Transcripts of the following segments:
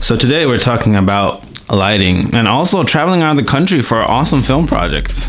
So today we're talking about lighting and also traveling around the country for awesome film projects.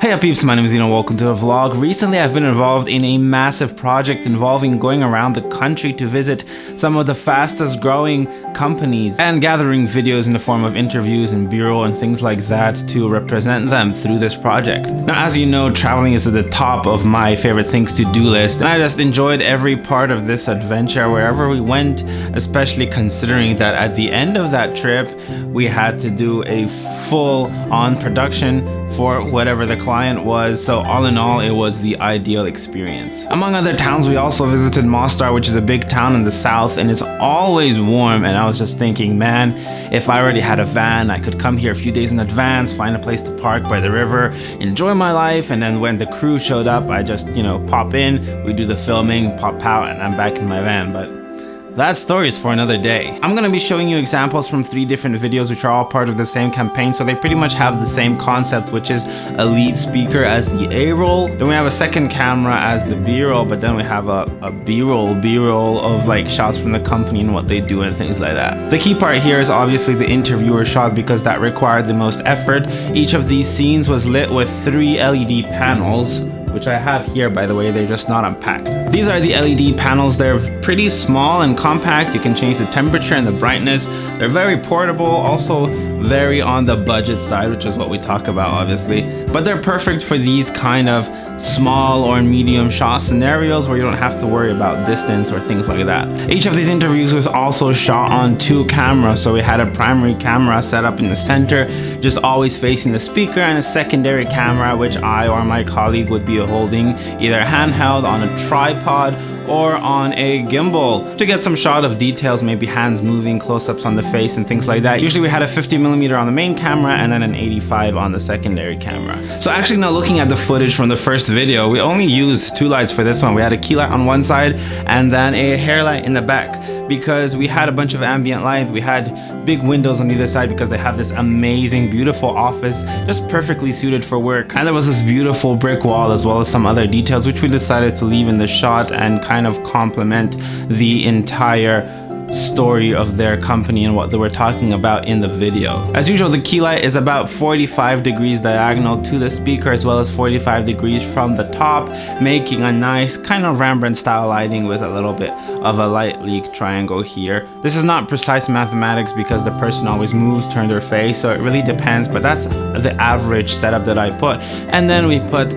Hey up peeps, my name is Zeno, welcome to the vlog. Recently I've been involved in a massive project involving going around the country to visit some of the fastest growing companies and gathering videos in the form of interviews and B-roll and things like that to represent them through this project. Now as you know, traveling is at the top of my favorite things to do list and I just enjoyed every part of this adventure wherever we went, especially considering that at the end of that trip we had to do a full on production for whatever the client was. So all in all, it was the ideal experience. Among other towns, we also visited Mostar, which is a big town in the south and it's always warm. And I was just thinking, man, if I already had a van, I could come here a few days in advance, find a place to park by the river, enjoy my life. And then when the crew showed up, I just, you know, pop in, we do the filming, pop out, and I'm back in my van. But that story is for another day. I'm gonna be showing you examples from three different videos which are all part of the same campaign so they pretty much have the same concept which is a lead speaker as the A-roll then we have a second camera as the B-roll but then we have a, a B-roll B-roll of like shots from the company and what they do and things like that. The key part here is obviously the interviewer shot because that required the most effort. Each of these scenes was lit with three LED panels which I have here by the way, they're just not unpacked. These are the LED panels, they're pretty small and compact, you can change the temperature and the brightness, they're very portable, also very on the budget side, which is what we talk about obviously, but they're perfect for these kind of small or medium shot scenarios where you don't have to worry about distance or things like that. Each of these interviews was also shot on two cameras, so we had a primary camera set up in the center, just always facing the speaker, and a secondary camera which I or my colleague would be holding either handheld on a tripod or on a gimbal to get some shot of details, maybe hands moving, close-ups on the face and things like that. Usually we had a 50 millimeter on the main camera and then an 85 on the secondary camera. So actually now looking at the footage from the first video, we only used two lights for this one. We had a key light on one side and then a hair light in the back because we had a bunch of ambient light. We had big windows on either side because they have this amazing, beautiful office just perfectly suited for work. And there was this beautiful brick wall as well as some other details which we decided to leave in the shot and kind of complement the entire story of their company and what they were talking about in the video. As usual, the key light is about 45 degrees diagonal to the speaker as well as 45 degrees from the top, making a nice kind of Rembrandt style lighting with a little bit of a light leak triangle here. This is not precise mathematics because the person always moves, turn their face, so it really depends, but that's the average setup that I put. And then we put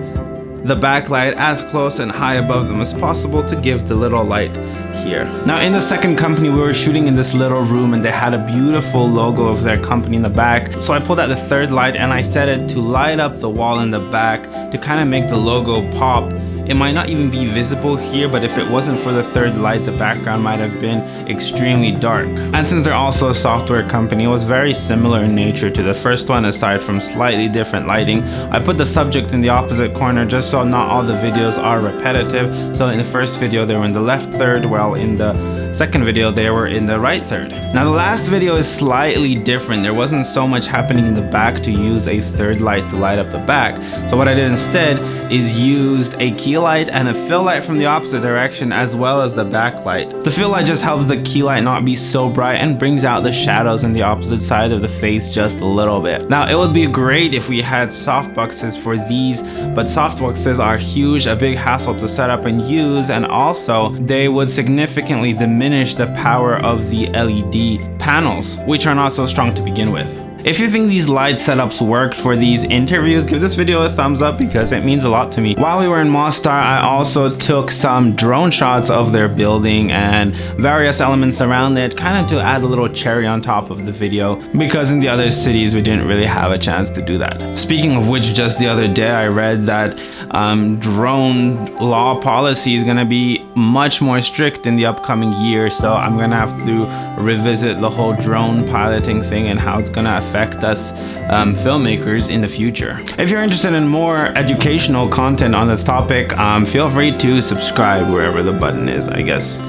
the backlight as close and high above them as possible to give the little light here. Now in the second company we were shooting in this little room and they had a beautiful logo of their company in the back. So I pulled out the third light and I set it to light up the wall in the back to kind of make the logo pop it might not even be visible here, but if it wasn't for the third light, the background might have been extremely dark. And since they're also a software company, it was very similar in nature to the first one aside from slightly different lighting. I put the subject in the opposite corner just so not all the videos are repetitive. So in the first video, they were in the left third, while in the second video they were in the right third. Now the last video is slightly different. There wasn't so much happening in the back to use a third light to light up the back. So what I did instead is used a key light and a fill light from the opposite direction as well as the backlight. The fill light just helps the key light not be so bright and brings out the shadows in the opposite side of the face just a little bit. Now it would be great if we had softboxes for these but softboxes are huge, a big hassle to set up and use and also they would significantly diminish diminish the power of the LED panels, which are not so strong to begin with. If you think these light setups worked for these interviews, give this video a thumbs up because it means a lot to me. While we were in Mostar, I also took some drone shots of their building and various elements around it, kind of to add a little cherry on top of the video because in the other cities we didn't really have a chance to do that. Speaking of which, just the other day I read that um, drone law policy is going to be much more strict in the upcoming year, so I'm going to have to revisit the whole drone piloting thing and how it's going to affect affect us um, filmmakers in the future. If you're interested in more educational content on this topic, um, feel free to subscribe wherever the button is, I guess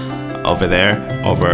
over there, over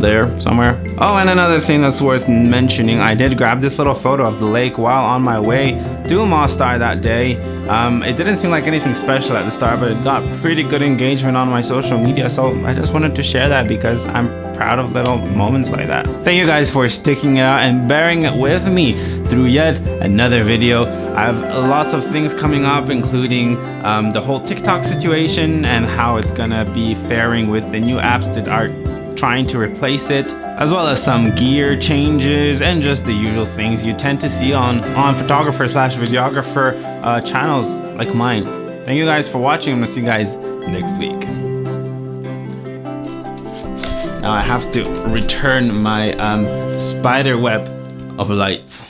there somewhere. Oh, and another thing that's worth mentioning, I did grab this little photo of the lake while on my way to Mostar that day. Um, it didn't seem like anything special at the start, but it got pretty good engagement on my social media, so I just wanted to share that because I'm proud of little moments like that. Thank you guys for sticking it out and bearing it with me through yet another video. I have lots of things coming up, including um, the whole TikTok situation and how it's gonna be faring with the new apps that are trying to replace it, as well as some gear changes and just the usual things you tend to see on, on photographer slash videographer uh, channels like mine. Thank you guys for watching. I'm gonna see you guys next week. Now I have to return my um, spider web of lights.